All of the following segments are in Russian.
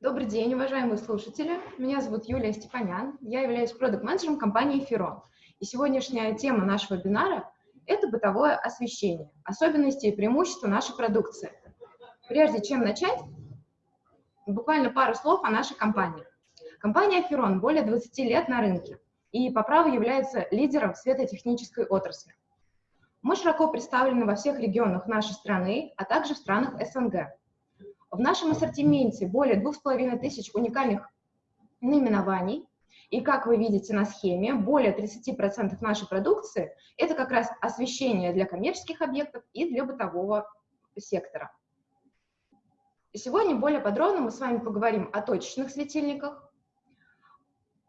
Добрый день, уважаемые слушатели. Меня зовут Юлия Степанян. Я являюсь продукт-менеджером компании Ферон. И сегодняшняя тема нашего вебинара – это бытовое освещение, особенности и преимущества нашей продукции. Прежде чем начать, буквально пару слов о нашей компании. Компания Ферон более 20 лет на рынке и по праву является лидером светотехнической отрасли. Мы широко представлены во всех регионах нашей страны, а также в странах СНГ. В нашем ассортименте более 2500 уникальных наименований, и как вы видите на схеме, более 30% нашей продукции – это как раз освещение для коммерческих объектов и для бытового сектора. Сегодня более подробно мы с вами поговорим о точечных светильниках,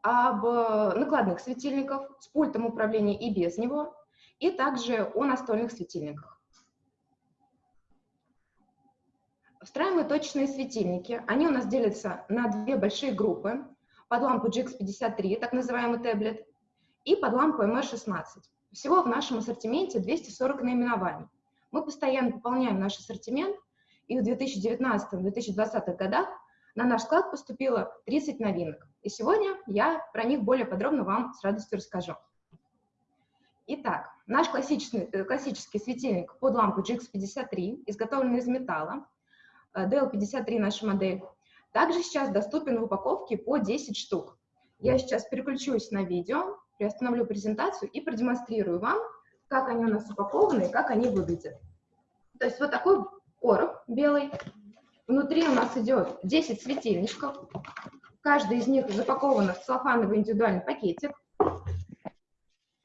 об накладных светильниках с пультом управления и без него, и также о настольных светильниках. Встраиваемые точечные светильники, они у нас делятся на две большие группы, под лампу GX53, так называемый таблет, и под лампу MR16. Всего в нашем ассортименте 240 наименований. Мы постоянно пополняем наш ассортимент, и в 2019-2020 годах на наш склад поступило 30 новинок. И сегодня я про них более подробно вам с радостью расскажу. Итак, наш классический, э, классический светильник под лампу GX53, изготовленный из металла, DL53 э, наша модель, также сейчас доступен в упаковке по 10 штук. Я сейчас переключусь на видео, приостановлю презентацию и продемонстрирую вам, как они у нас упакованы и как они выглядят. То есть вот такой короб белый. Внутри у нас идет 10 светильничков. Каждый из них запакован в целлофановый индивидуальный пакетик.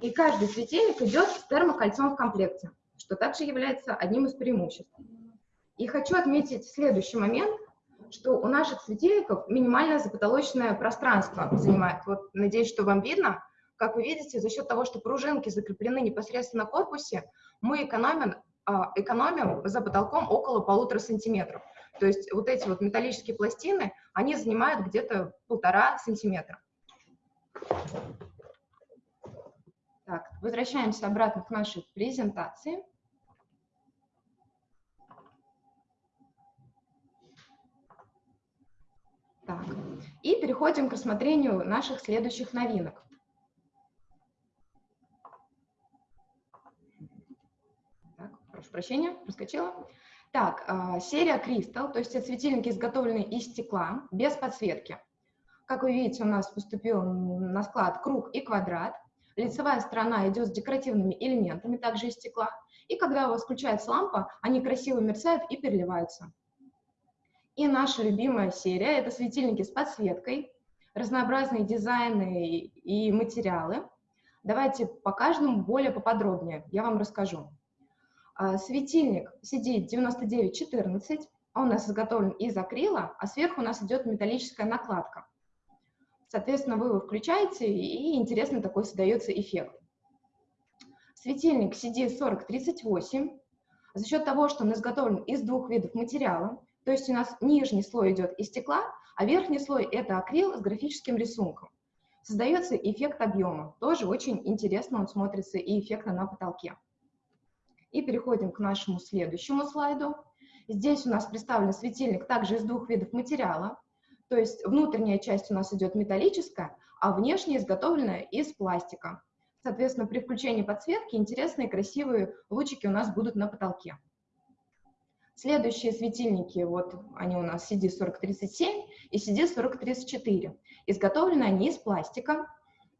И каждый светильник идет с термокольцом в комплекте, что также является одним из преимуществ. И хочу отметить следующий момент, что у наших светильников минимальное запотолочное пространство занимает. Вот, надеюсь, что вам видно. Как вы видите, за счет того, что пружинки закреплены непосредственно на корпусе, мы экономим, а, экономим за потолком около полутора сантиметров. То есть вот эти вот металлические пластины, они занимают где-то полтора сантиметра. Так, возвращаемся обратно к нашей презентации. Так, и переходим к рассмотрению наших следующих новинок. Так, прошу прощения, проскочила. Так, э, серия Crystal, то есть это светильники, изготовленные из стекла, без подсветки. Как вы видите, у нас поступил на склад круг и квадрат. Лицевая сторона идет с декоративными элементами, также из стекла. И когда у вас включается лампа, они красиво мерцают и переливаются. И наша любимая серия – это светильники с подсветкой, разнообразные дизайны и материалы. Давайте по каждому более поподробнее, я вам расскажу. А, светильник CD9914, он у нас изготовлен из акрила, а сверху у нас идет металлическая накладка. Соответственно, вы его включаете, и интересный такой создается эффект. Светильник CD4038, за счет того, что он изготовлен из двух видов материала, то есть у нас нижний слой идет из стекла, а верхний слой – это акрил с графическим рисунком. Создается эффект объема. Тоже очень интересно он смотрится и эффектно на потолке. И переходим к нашему следующему слайду. Здесь у нас представлен светильник также из двух видов материала. То есть внутренняя часть у нас идет металлическая, а внешняя изготовленная из пластика. Соответственно, при включении подсветки интересные красивые лучики у нас будут на потолке. Следующие светильники, вот они у нас CD4037 и CD4034. Изготовлены они из пластика.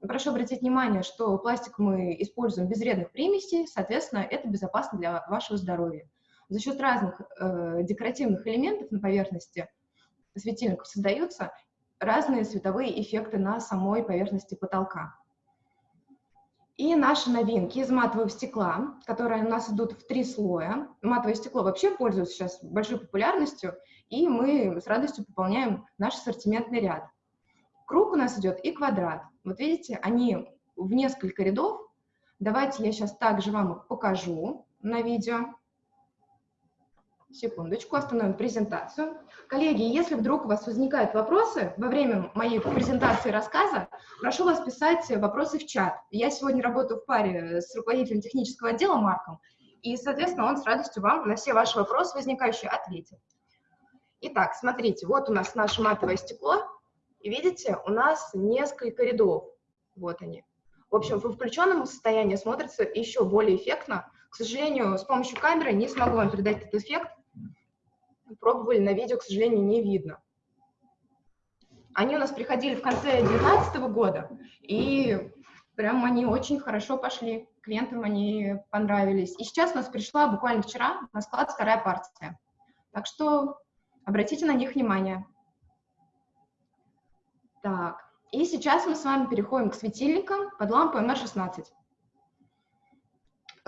Прошу обратить внимание, что пластик мы используем без вредных примесей, соответственно, это безопасно для вашего здоровья. За счет разных э, декоративных элементов на поверхности светильников создаются разные световые эффекты на самой поверхности потолка. И наши новинки из матового стекла, которые у нас идут в три слоя. Матовое стекло вообще пользуется сейчас большой популярностью, и мы с радостью пополняем наш ассортиментный ряд. Круг у нас идет и квадрат. Вот видите, они в несколько рядов. Давайте я сейчас также вам их покажу на видео. Секундочку, остановим презентацию. Коллеги, если вдруг у вас возникают вопросы во время моей презентации рассказа, прошу вас писать вопросы в чат. Я сегодня работаю в паре с руководителем технического отдела Марком, и, соответственно, он с радостью вам на все ваши вопросы возникающие ответит. Итак, смотрите, вот у нас наше матовое стекло, и видите, у нас несколько рядов, вот они. В общем, в включенном состоянии смотрится еще более эффектно. К сожалению, с помощью камеры не смогу вам передать этот эффект. Пробовали на видео, к сожалению, не видно. Они у нас приходили в конце 2019 года, и прям они очень хорошо пошли. Клиентам они понравились. И сейчас у нас пришла буквально вчера на склад вторая партия. Так что обратите на них внимание. Так, и сейчас мы с вами переходим к светильникам под лампой MR16.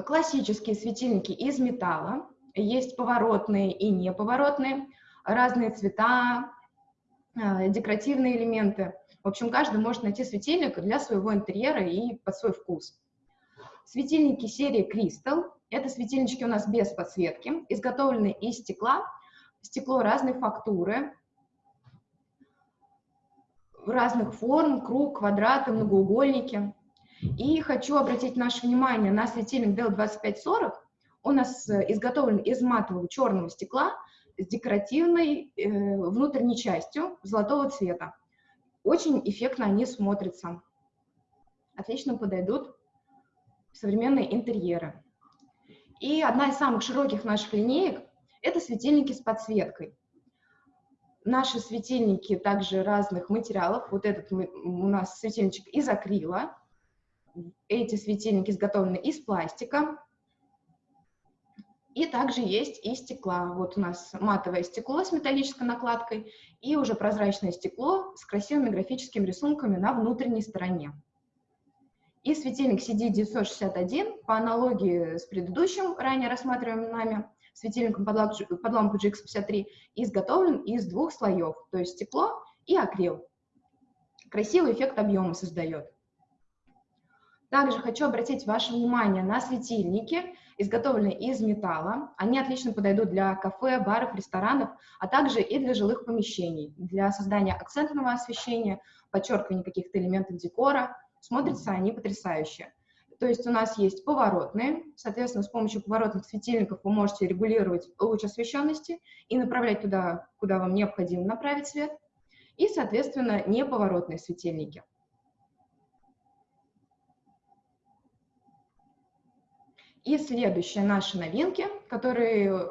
Классические светильники из металла. Есть поворотные и неповоротные, разные цвета, э, декоративные элементы. В общем, каждый может найти светильник для своего интерьера и под свой вкус. Светильники серии Crystal. Это светильнички у нас без подсветки, изготовлены из стекла. Стекло разной фактуры, разных форм, круг, квадраты, многоугольники. И хочу обратить наше внимание на светильник DL2540. Он у нас э, изготовлен из матового черного стекла с декоративной э, внутренней частью золотого цвета. Очень эффектно они смотрятся. Отлично подойдут современные интерьеры. И одна из самых широких наших линеек – это светильники с подсветкой. Наши светильники также разных материалов. Вот этот у нас светильничек из акрила. Эти светильники изготовлены из пластика. И также есть и стекла. Вот у нас матовое стекло с металлической накладкой и уже прозрачное стекло с красивыми графическими рисунками на внутренней стороне. И светильник CD961 по аналогии с предыдущим, ранее рассматриваемым нами, светильником под лампу, под лампу GX53 изготовлен из двух слоев, то есть стекло и акрил. Красивый эффект объема создает. Также хочу обратить ваше внимание на светильники, изготовленные из металла. Они отлично подойдут для кафе, баров, ресторанов, а также и для жилых помещений, для создания акцентного освещения, подчеркивания каких-то элементов декора. Смотрятся они потрясающе. То есть у нас есть поворотные, соответственно, с помощью поворотных светильников вы можете регулировать луч освещенности и направлять туда, куда вам необходимо направить свет, и, соответственно, неповоротные светильники. И следующие наши новинки, которые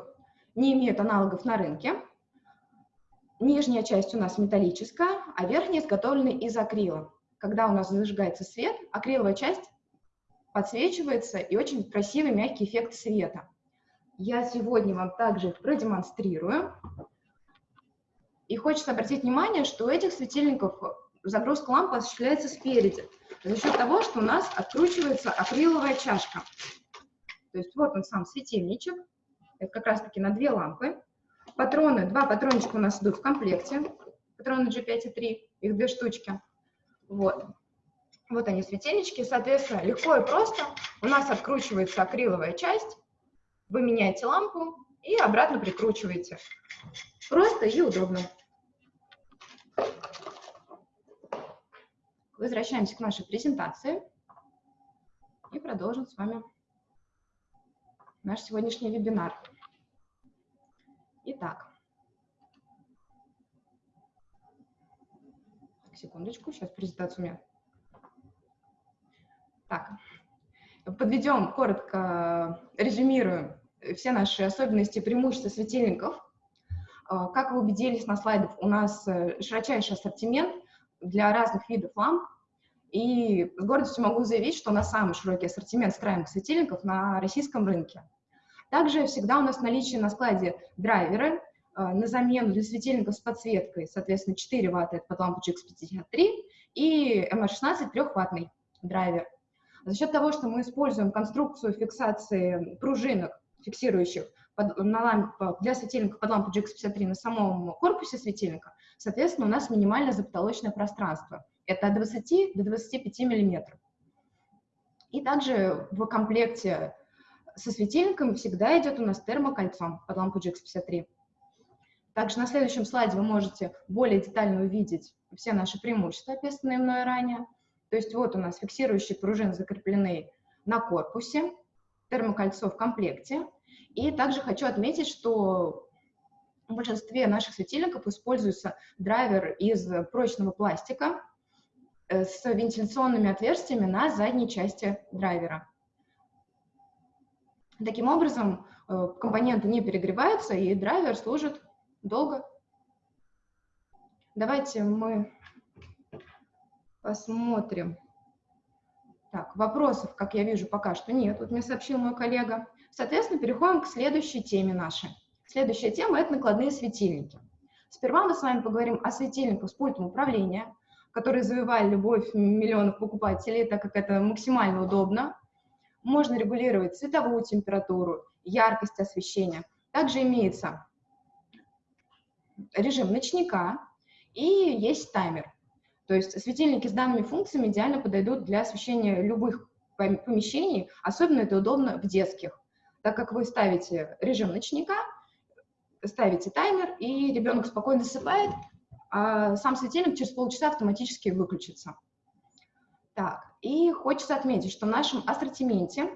не имеют аналогов на рынке. Нижняя часть у нас металлическая, а верхняя изготовлена из акрила. Когда у нас зажигается свет, акриловая часть подсвечивается и очень красивый мягкий эффект света. Я сегодня вам также их продемонстрирую. И хочется обратить внимание, что у этих светильников загрузка лампы осуществляется спереди, за счет того, что у нас откручивается акриловая чашка. То есть вот он сам светильничек, это как раз-таки на две лампы. Патроны, два патрончика у нас идут в комплекте, патроны G5 и 3, их две штучки. Вот. Вот они, светильнички. Соответственно, легко и просто у нас откручивается акриловая часть. Вы меняете лампу и обратно прикручиваете. Просто и удобно. Возвращаемся к нашей презентации и продолжим с вами наш сегодняшний вебинар. Итак, секундочку, сейчас презентацию у меня так, подведем коротко, резюмируем все наши особенности и преимущества светильников. А, как вы убедились на слайдах, у нас э, широчайший ассортимент для разных видов ламп. И с гордостью могу заявить, что у нас самый широкий ассортимент встраиваемых светильников на российском рынке. Также всегда у нас в наличии на складе драйверы э, на замену для светильников с подсветкой, соответственно, 4 Вт это под лампу GX53 и MR16 3-ваттный драйвер. За счет того, что мы используем конструкцию фиксации пружинок, фиксирующих под, на лампу, для светильника под лампу GX53 на самом корпусе светильника, соответственно, у нас минимальное запотолочное пространство. Это от 20 до 25 миллиметров. И также в комплекте со светильником всегда идет у нас термокольцо под лампу GX53. Также на следующем слайде вы можете более детально увидеть все наши преимущества, описанные мной ранее. То есть вот у нас фиксирующие пружины закреплены на корпусе, термокольцо в комплекте. И также хочу отметить, что в большинстве наших светильников используется драйвер из прочного пластика э, с вентиляционными отверстиями на задней части драйвера. Таким образом, э, компоненты не перегреваются, и драйвер служит долго. Давайте мы посмотрим. Так, вопросов, как я вижу, пока что нет. Вот мне сообщил мой коллега. Соответственно, переходим к следующей теме нашей. Следующая тема – это накладные светильники. Сперва мы с вами поговорим о светильниках с пультом управления, которые завоевали любовь миллионов покупателей, так как это максимально удобно. Можно регулировать цветовую температуру, яркость освещения. Также имеется режим ночника и есть таймер. То есть светильники с данными функциями идеально подойдут для освещения любых помещений, особенно это удобно в детских, так как вы ставите режим ночника, ставите таймер, и ребенок спокойно засыпает, а сам светильник через полчаса автоматически выключится. Так, и хочется отметить, что в нашем ассортименте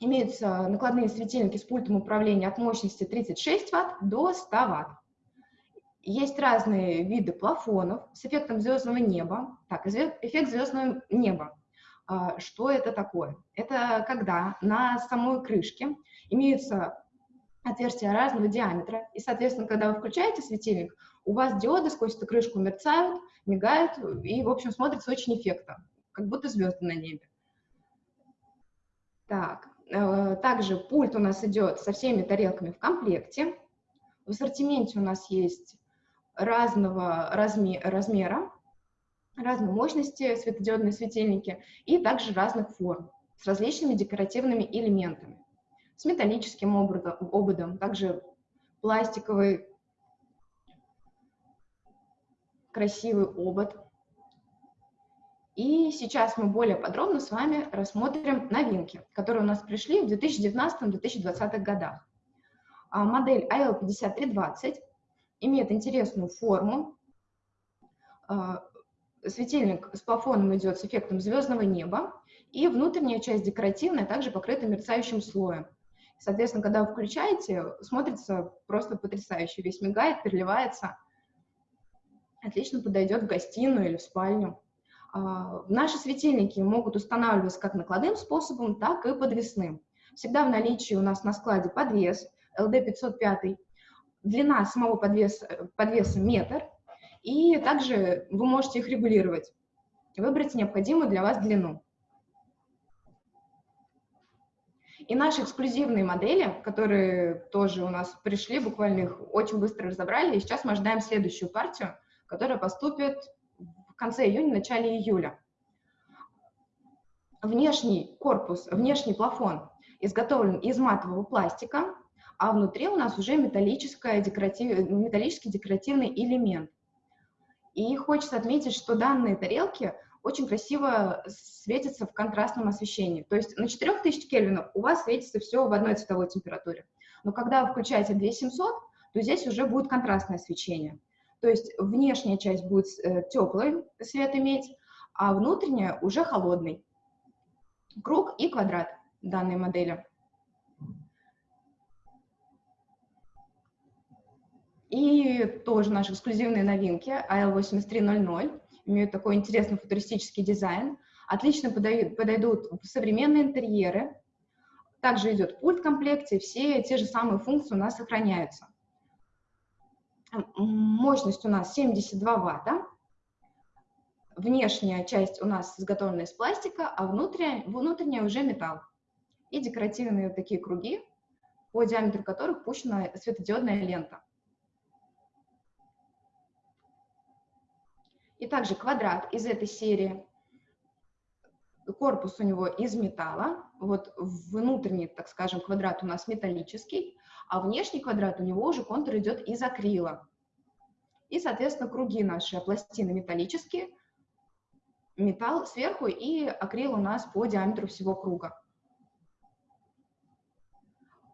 имеются накладные светильники с пультом управления от мощности 36 Вт до 100 Вт. Есть разные виды плафонов с эффектом звездного неба. Так, эффект звездного неба. А, что это такое? Это когда на самой крышке имеются отверстия разного диаметра, и, соответственно, когда вы включаете светильник, у вас диоды сквозь эту крышку мерцают, мигают, и, в общем, смотрится очень эффектно, как будто звезды на небе. Так, э, также пульт у нас идет со всеми тарелками в комплекте. В ассортименте у нас есть разного размера, разной мощности светодиодные светильники и также разных форм с различными декоративными элементами, с металлическим ободом также пластиковый красивый обод. И сейчас мы более подробно с вами рассмотрим новинки, которые у нас пришли в 2019-2020 годах. А, модель AL5320 имеет интересную форму. А, светильник с плафоном идет с эффектом звездного неба, и внутренняя часть декоративная также покрыта мерцающим слоем. Соответственно, когда вы включаете, смотрится просто потрясающе, весь мигает, переливается. Отлично подойдет в гостиную или в спальню. А, наши светильники могут устанавливаться как накладным способом, так и подвесным. Всегда в наличии у нас на складе подвес LD505 длина самого подвеса, подвеса метр, и также вы можете их регулировать, выбрать необходимую для вас длину. И наши эксклюзивные модели, которые тоже у нас пришли, буквально их очень быстро разобрали, и сейчас мы ожидаем следующую партию, которая поступит конце июня, начале июля. Внешний корпус, внешний плафон изготовлен из матового пластика, а внутри у нас уже металлический декоратив, металлический декоративный элемент. И хочется отметить, что данные тарелки очень красиво светятся в контрастном освещении. То есть на 4000 кельвинов у вас светится все в одной цветовой температуре. Но когда вы включаете 2700, то здесь уже будет контрастное освещение. То есть внешняя часть будет э, теплый свет иметь, а внутренняя уже холодный. Круг и квадрат данной модели. И тоже наши эксклюзивные новинки AL8300 имеют такой интересный футуристический дизайн, отлично подойдут, подойдут современные интерьеры. Также идет пульт в комплекте, все те же самые функции у нас сохраняются. Мощность у нас 72 ватта. Внешняя часть у нас изготовлена из пластика, а внутренняя, внутренняя уже металл. И декоративные такие круги, по диаметру которых пущена светодиодная лента. И также квадрат из этой серии. Корпус у него из металла. Вот внутренний, так скажем, квадрат у нас металлический, а внешний квадрат у него уже контур идет из акрила. И, соответственно, круги наши, пластины металлические, металл сверху и акрил у нас по диаметру всего круга.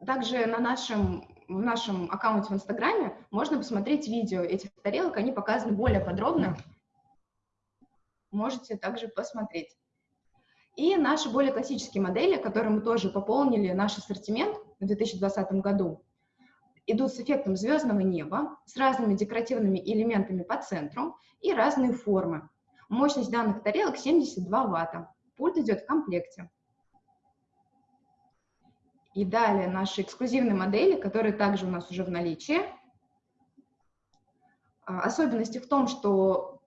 Также на нашем, в нашем аккаунте в Инстаграме можно посмотреть видео этих тарелок, они показаны более подробно можете также посмотреть. И наши более классические модели, которые мы тоже пополнили наш ассортимент в 2020 году, идут с эффектом звездного неба, с разными декоративными элементами по центру и разные формы. Мощность данных тарелок 72 ватта. Пульт идет в комплекте. И далее наши эксклюзивные модели, которые также у нас уже в наличии. А, особенности в том, что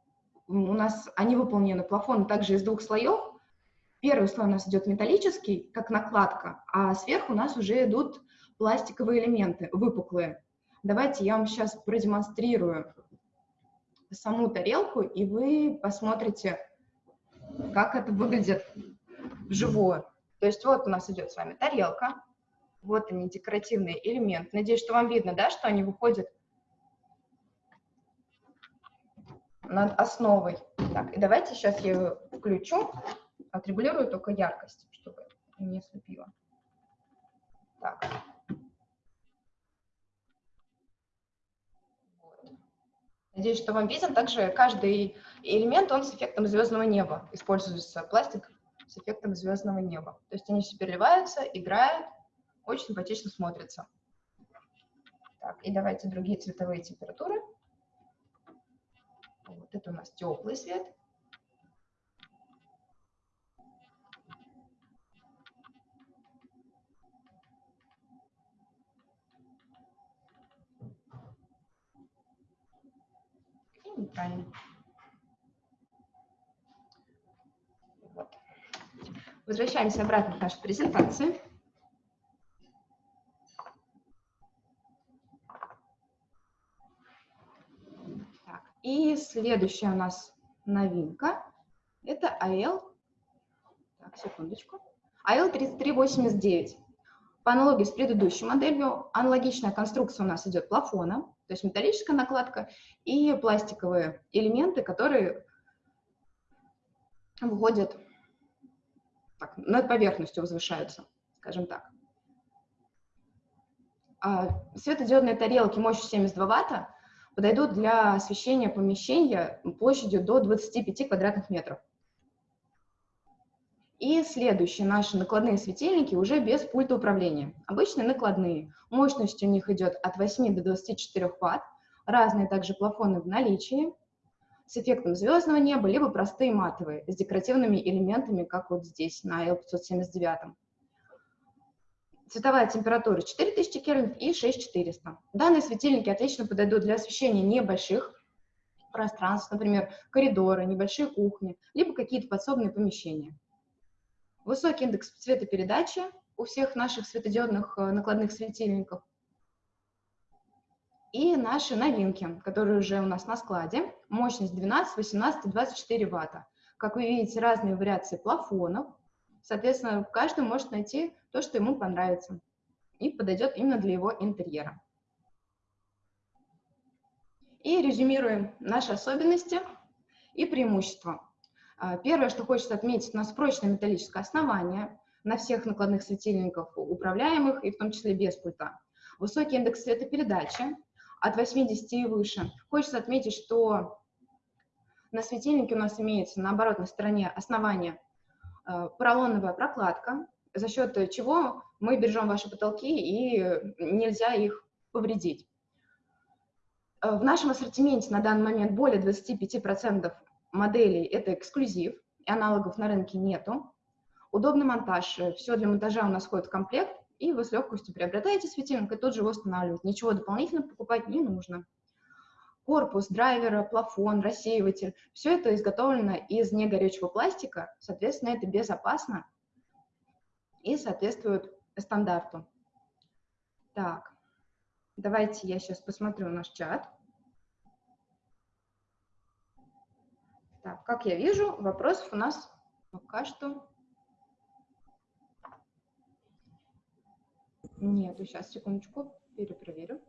у нас они выполнены плафоны также из двух слоев. Первый слой у нас идет металлический, как накладка, а сверху у нас уже идут пластиковые элементы, выпуклые. Давайте я вам сейчас продемонстрирую саму тарелку, и вы посмотрите, как это выглядит вживую. То есть вот у нас идет с вами тарелка, вот они, декоративные элементы. Надеюсь, что вам видно, да, что они выходят над основой. Так, и давайте сейчас я ее включу, отрегулирую только яркость, чтобы не слепило. Так. Надеюсь, что вам виден. Также каждый элемент, он с эффектом звездного неба. Используется пластик с эффектом звездного неба. То есть они все переливаются, играют, очень симпатично смотрятся. Так, и давайте другие цветовые температуры. Вот это у нас теплый свет. Нейтральный. Вот. Возвращаемся обратно к нашей презентации. Так, и следующая у нас новинка – это AL, так, секундочку, AL3389. По аналогии с предыдущей моделью, аналогичная конструкция у нас идет плафона, то есть металлическая накладка и пластиковые элементы, которые выходят так, над поверхностью, возвышаются, скажем так. А светодиодные тарелки мощностью 72 ватта подойдут для освещения помещения площадью до 25 квадратных метров. И следующие наши накладные светильники уже без пульта управления. Обычные накладные. Мощность у них идет от 8 до 24 Вт. Разные также плафоны в наличии. С эффектом звездного неба, либо простые матовые, с декоративными элементами, как вот здесь на L579. Цветовая температура 4000 Кельвин и 6400. Данные светильники отлично подойдут для освещения небольших пространств, например, коридоры, небольшие кухни, либо какие-то подсобные помещения. Высокий индекс цветопередачи у всех наших светодиодных э, накладных светильников. И наши новинки, которые уже у нас на складе. Мощность 12, 18 24 ватта. Как вы видите, разные вариации плафонов. Соответственно, каждый может найти то, что ему понравится и подойдет именно для его интерьера. И резюмируем наши особенности и преимущества. А, первое, что хочется отметить, у нас прочное металлическое основание на всех накладных светильниках управляемых, и в том числе без пульта. Высокий индекс светопередачи от 80 и выше. Хочется отметить, что на светильнике у нас имеется на оборотной стороне основания э, поролоновая прокладка, за счет чего мы бережем ваши потолки и нельзя их повредить. Э, в нашем ассортименте на данный момент более 25% моделей это эксклюзив, и аналогов на рынке нету. Удобный монтаж, все для монтажа у нас входит в комплект, и вы с легкостью приобретаете светильник и тут же его устанавливаете. Ничего дополнительно покупать не нужно. Корпус, драйвера, плафон, рассеиватель – все это изготовлено из негорючего пластика, соответственно, это безопасно и соответствует стандарту. Так, давайте я сейчас посмотрю наш чат. Так, как я вижу, вопросов у нас пока что нету. Сейчас, секундочку, перепроверю.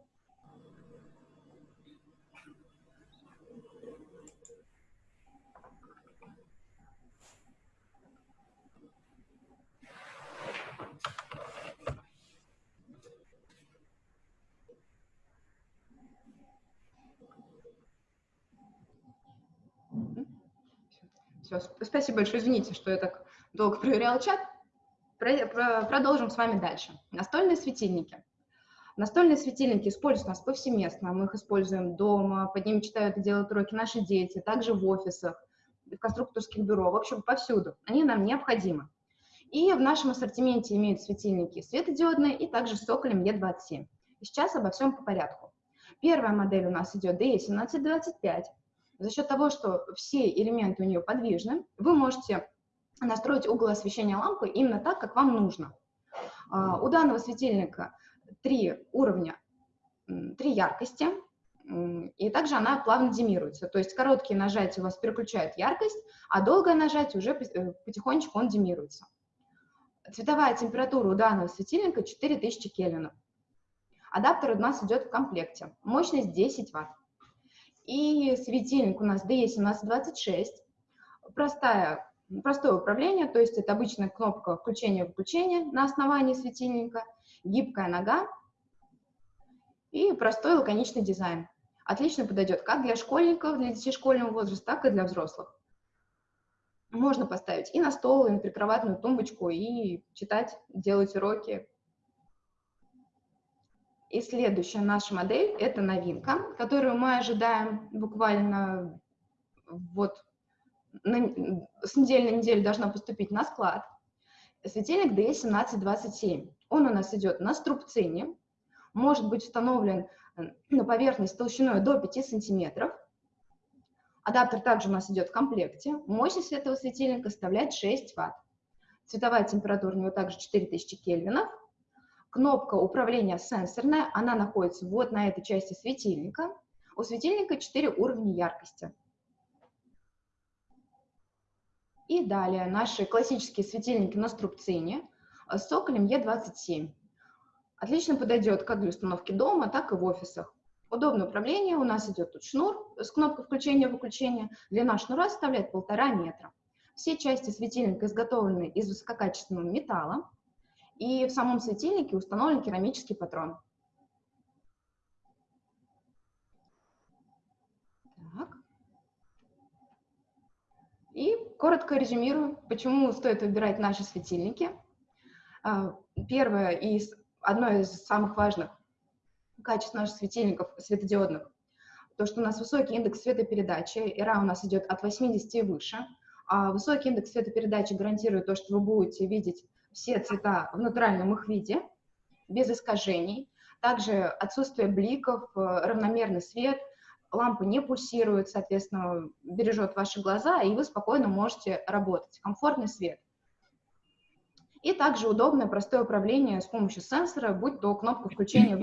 Все, спасибо большое, извините, что я так долго проверяла чат. Продолжим с вами дальше. Настольные светильники. Настольные светильники используются нас повсеместно. Мы их используем дома, под ними читают и делают уроки наши дети, также в офисах, в конструкторских бюро, в общем, повсюду. Они нам необходимы. И в нашем ассортименте имеют светильники светодиодные и также с соколем Е27. сейчас обо всем по порядку. Первая модель у нас идет DE1725. За счет того, что все элементы у нее подвижны, вы можете настроить угол освещения лампы именно так, как вам нужно. А, у данного светильника три уровня, три яркости, и также она плавно демируется. То есть короткие нажатия у вас переключают яркость, а долгое нажатие уже э, потихонечку он демируется. Цветовая температура у данного светильника 4000 кельвинов. Адаптер у нас идет в комплекте. Мощность 10 Вт. И светильник у нас DE1726. Простая, простое управление, то есть это обычная кнопка включения-выключения на основании светильника, гибкая нога и простой лаконичный дизайн. Отлично подойдет как для школьников, для детей школьного возраста, так и для взрослых можно поставить и на стол, и на прикроватную тумбочку, и читать, делать уроки. И следующая наша модель – это новинка, которую мы ожидаем буквально вот на, с недели на неделю должна поступить на склад. Светильник DE1727. Он у нас идет на струбцине, может быть установлен на поверхность толщиной до 5 сантиметров – Адаптер также у нас идет в комплекте. Мощность этого светильника составляет 6 Вт. Цветовая температура у него также 4000 кельвинов. Кнопка управления сенсорная, она находится вот на этой части светильника. У светильника 4 уровня яркости. И далее наши классические светильники на струбцине с соколем Е27. Отлично подойдет как для установки дома, так и в офисах. Удобное управление, у нас идет тут шнур с кнопкой включения-выключения. Длина шнура составляет полтора метра. Все части светильника изготовлены из высококачественного металла, и в самом светильнике установлен керамический патрон. Так. И коротко резюмирую, почему стоит выбирать наши светильники. А, первое и одно из самых важных качеств наших светильников светодиодных, то, что у нас высокий индекс светопередачи, ИРА у нас идет от 80 и выше, а высокий индекс светопередачи гарантирует то, что вы будете видеть все цвета в натуральном их виде, без искажений. Также отсутствие бликов, э, равномерный свет, лампа не пульсирует, соответственно, бережет ваши глаза, и вы спокойно можете работать. Комфортный свет. И также удобное, простое управление с помощью сенсора, будь то кнопка включения.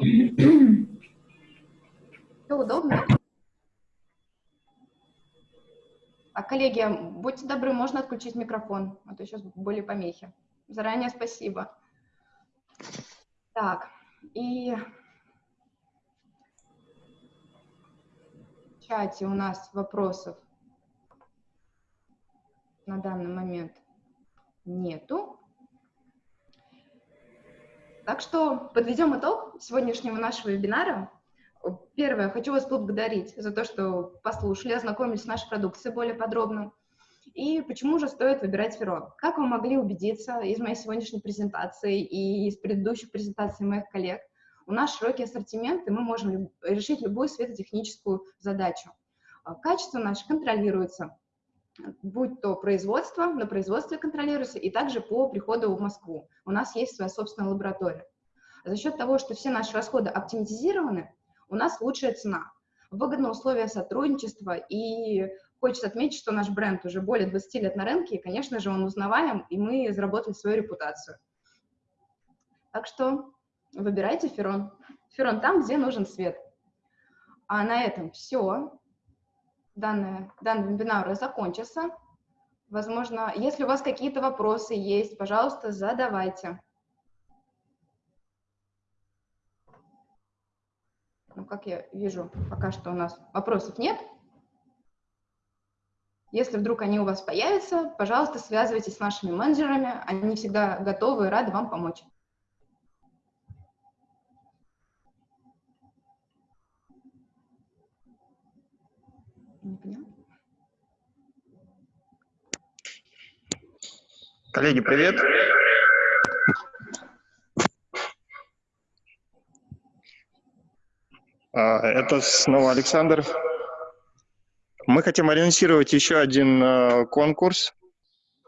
Все удобно. А, коллеги, будьте добры, можно отключить микрофон, а то сейчас были помехи. Заранее спасибо. Так, и в чате у нас вопросов на данный момент нету. Так что подведем итог сегодняшнего нашего вебинара. Первое, хочу вас поблагодарить за то, что послушали, ознакомились с нашей продукцией более подробно. И почему же стоит выбирать Ферон? Как вы могли убедиться из моей сегодняшней презентации и из предыдущих презентаций моих коллег, у нас широкий ассортимент, и мы можем решить любую светотехническую задачу. Качество наше контролируется, будь то производство, на производстве контролируется, и также по приходу в Москву. У нас есть своя собственная лаборатория. За счет того, что все наши расходы оптимизированы, у нас лучшая цена, выгодные условия сотрудничества, и хочется отметить, что наш бренд уже более 20 лет на рынке, и, конечно же, он узнаваем, и мы заработали свою репутацию. Так что выбирайте Ферон. Ферон там, где нужен свет. А на этом все данный, данный вебинар закончится. Возможно, если у вас какие-то вопросы есть, пожалуйста, задавайте. Ну, как я вижу, пока что у нас вопросов нет. Если вдруг они у вас появятся, пожалуйста, связывайтесь с нашими менеджерами, они всегда готовы и рады вам помочь. Коллеги, привет. А, это снова Александр. Мы хотим анонсировать еще один э, конкурс.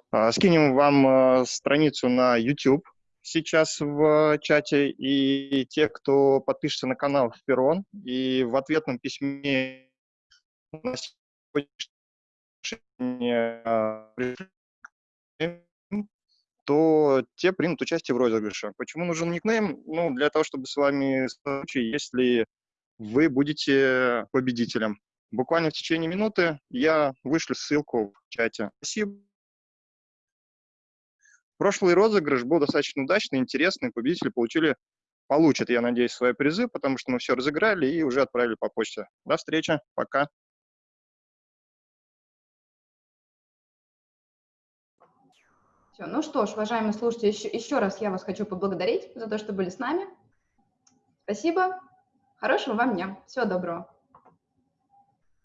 А, скинем вам э, страницу на YouTube сейчас в чате, и те, кто подпишется на канал в и в ответном письме то те примут участие в розыгрыше. Почему нужен никнейм? Ну, для того, чтобы с вами случай, если вы будете победителем. Буквально в течение минуты я вышлю ссылку в чате. Спасибо. Прошлый розыгрыш был достаточно удачный, интересный. Победители получили, получат, я надеюсь, свои призы, потому что мы все разыграли и уже отправили по почте. До встречи. Пока. Все, ну что ж, уважаемые слушатели, еще, еще раз я вас хочу поблагодарить за то, что были с нами. Спасибо. Хорошего вам дня. Всего доброго.